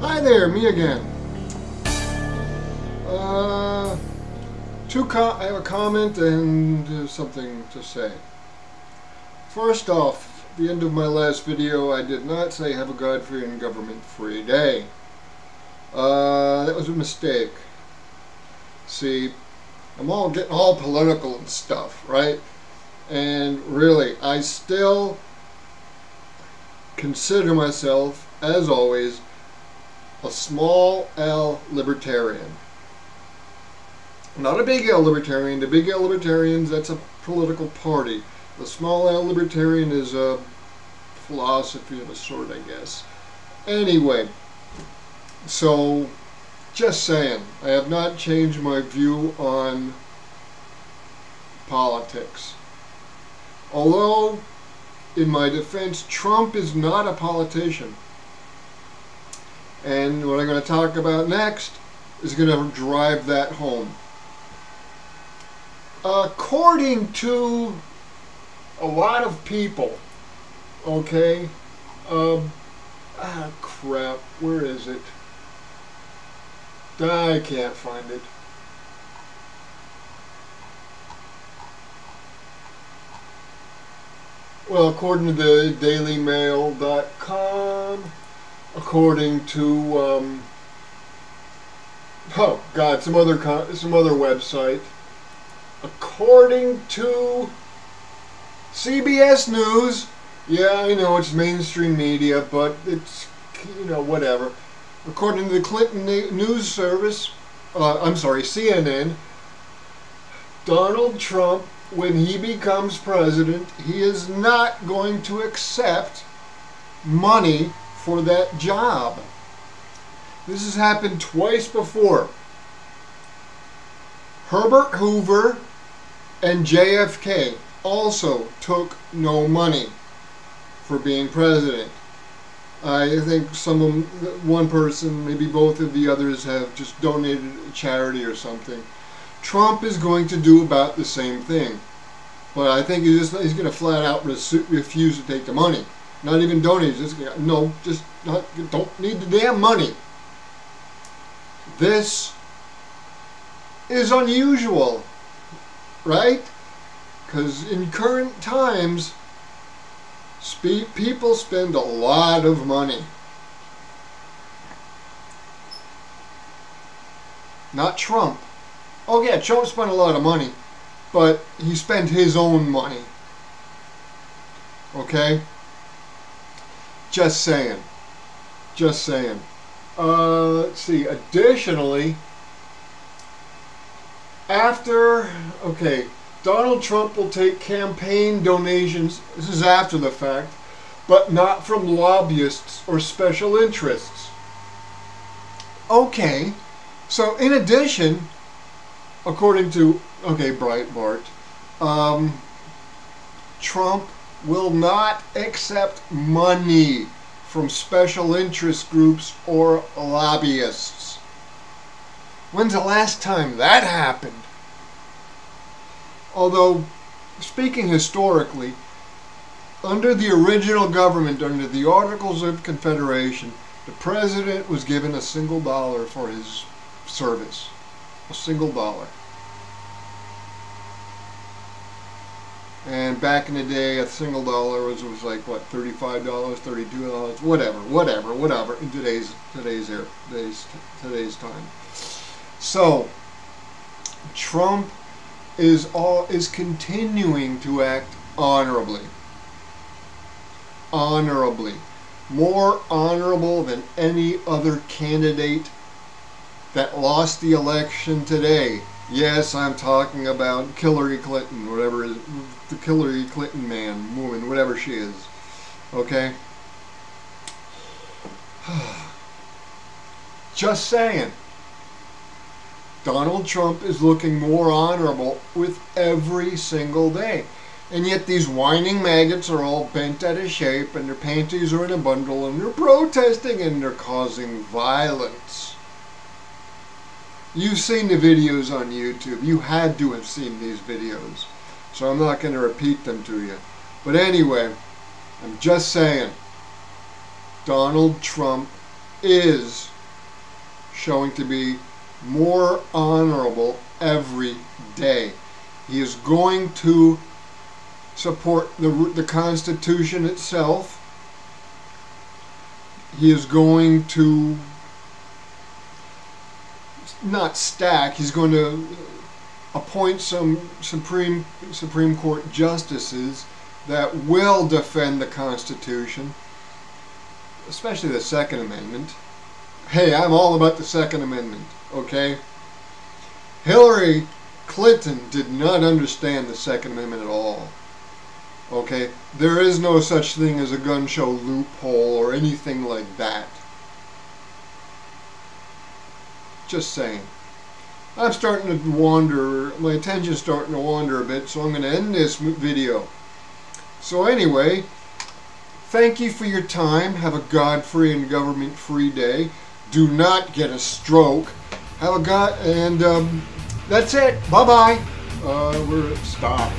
Hi there, me again. Uh, two I have a comment and uh, something to say. First off, the end of my last video, I did not say have a God-free and government-free day. Uh, that was a mistake. See, I'm all getting all political and stuff, right? And really, I still consider myself, as always, a small L libertarian. Not a big L libertarian. The big L libertarians, that's a political party. The small L libertarian is a philosophy of a sort, I guess. Anyway, so just saying, I have not changed my view on politics. Although, in my defense, Trump is not a politician. And what I'm going to talk about next is going to drive that home. According to a lot of people, okay, um, ah crap, where is it? I can't find it. Well, according to the DailyMail.com, according to um, oh god, some other some other website, according to CBS News. Yeah, I know it's mainstream media, but it's you know whatever. According to the Clinton News Service, uh, I'm sorry, CNN, Donald Trump, when he becomes president, he is not going to accept money for that job. This has happened twice before. Herbert Hoover and JFK also took no money for being president. I think some of one person, maybe both of the others have just donated a charity or something. Trump is going to do about the same thing. But I think he's, he's going to flat out refuse to take the money. Not even donate. Just, no, just not, don't need the damn money. This is unusual, right? Because in current times, people spend a lot of money. Not Trump. Oh yeah, Trump spent a lot of money, but he spent his own money. Okay? Just saying. Just saying. Uh, let's see. Additionally, after, okay, Donald Trump will take campaign donations, this is after the fact, but not from lobbyists or special interests. Okay, so in addition, according to, okay, Breitbart, um, Trump will not accept money from special interest groups or lobbyists. When's the last time that happened? Although, speaking historically, under the original government, under the Articles of Confederation, the president was given a single dollar for his service. A single dollar. And back in the day, a single dollar was, was like what, thirty-five dollars, thirty-two dollars, whatever, whatever, whatever. In today's today's era, today's today's time. So, Trump is all is continuing to act honorably. Honorably, more honorable than any other candidate that lost the election today. Yes, I'm talking about Hillary Clinton, whatever is the Hillary Clinton man, woman, whatever she is. Okay? Just saying. Donald Trump is looking more honorable with every single day. And yet these whining maggots are all bent out of shape and their panties are in a bundle and they're protesting and they're causing violence. You've seen the videos on YouTube. You had to have seen these videos. So I'm not going to repeat them to you. But anyway, I'm just saying, Donald Trump is showing to be more honorable every day. He is going to support the, the Constitution itself. He is going to not stack, he's going to appoint some Supreme Supreme Court justices that will defend the Constitution, especially the Second Amendment. Hey, I'm all about the Second Amendment, okay? Hillary Clinton did not understand the Second Amendment at all. Okay? There is no such thing as a gun show loophole or anything like that. Just saying. I'm starting to wander, my attention's starting to wander a bit, so I'm going to end this video. So anyway, thank you for your time. Have a God-free and government-free day. Do not get a stroke. Have a God, and um, that's it. Bye-bye. Uh, we're stop.